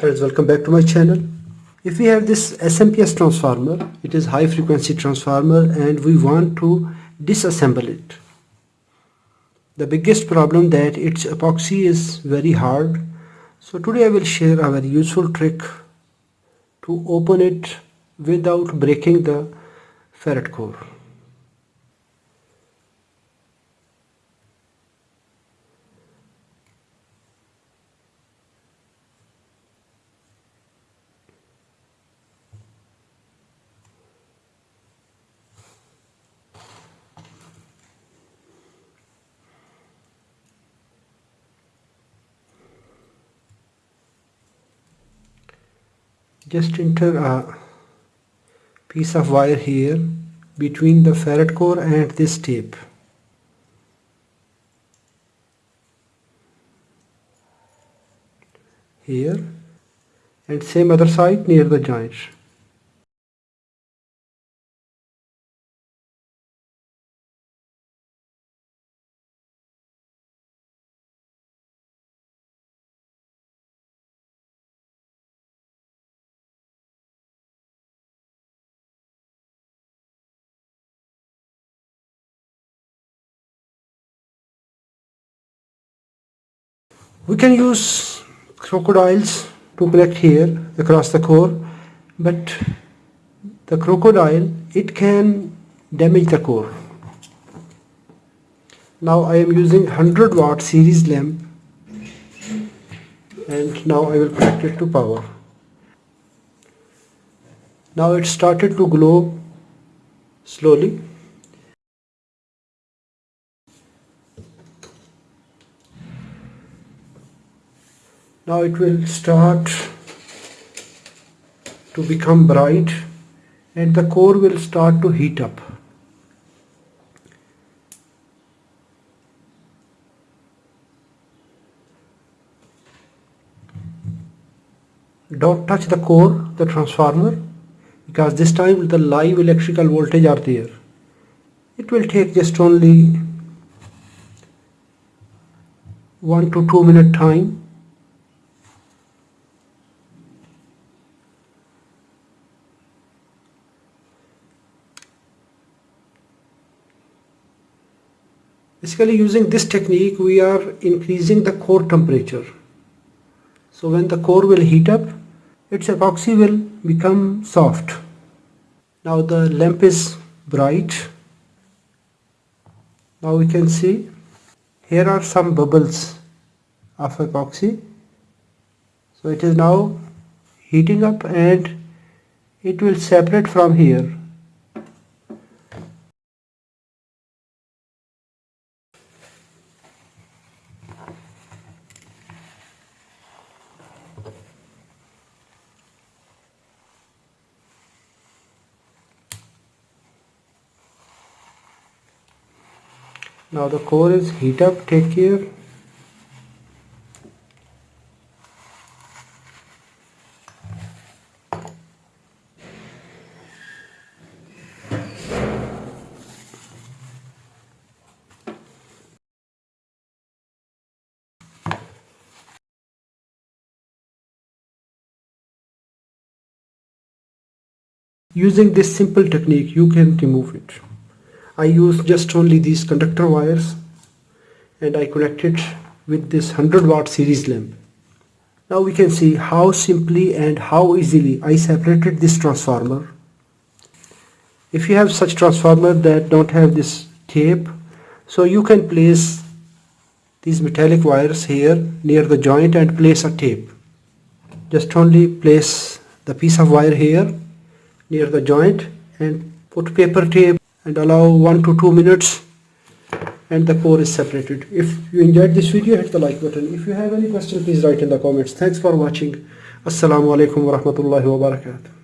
Friends, welcome back to my channel. If we have this SMPS transformer, it is high frequency transformer and we want to disassemble it. The biggest problem that its epoxy is very hard. So today I will share a very useful trick to open it without breaking the ferrite core. Just enter a piece of wire here between the ferrite core and this tape. Here. And same other side near the joint we can use crocodiles to connect here across the core but the crocodile it can damage the core. Now I am using 100 watt series lamp and now I will connect it to power. Now it started to glow slowly now it will start to become bright and the core will start to heat up. Don't touch the core the transformer because this time the live electrical voltage are there. It will take just only 1 to 2 minute time Basically using this technique we are increasing the core temperature. So when the core will heat up, its epoxy will become soft. Now the lamp is bright. Now we can see here are some bubbles of epoxy. So it is now heating up and it will separate from here now the core is heat up take care Using this simple technique you can remove it. I use just only these conductor wires and I connect it with this 100 watt series lamp. Now we can see how simply and how easily I separated this transformer. If you have such transformer that don't have this tape, so you can place these metallic wires here near the joint and place a tape. Just only place the piece of wire here near the joint and put paper tape and allow 1 to 2 minutes and the core is separated. If you enjoyed this video hit the like button. If you have any question please write in the comments. Thanks for watching. Assalamu alaikum wa rahmatullahi.